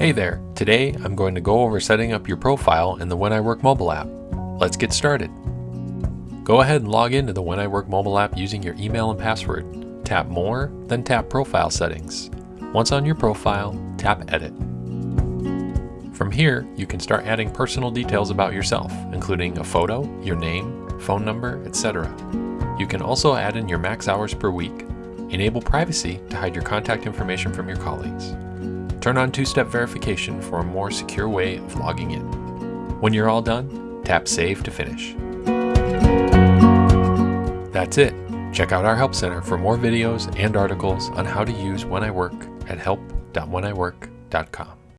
Hey there, today I'm going to go over setting up your profile in the When I Work mobile app. Let's get started. Go ahead and log into the When I Work mobile app using your email and password. Tap More, then tap Profile Settings. Once on your profile, tap Edit. From here, you can start adding personal details about yourself, including a photo, your name, phone number, etc. You can also add in your max hours per week, enable privacy to hide your contact information from your colleagues, Turn on two-step verification for a more secure way of logging in. When you're all done, tap Save to finish. That's it. Check out our Help Center for more videos and articles on how to use When I Work at help.wheniwork.com.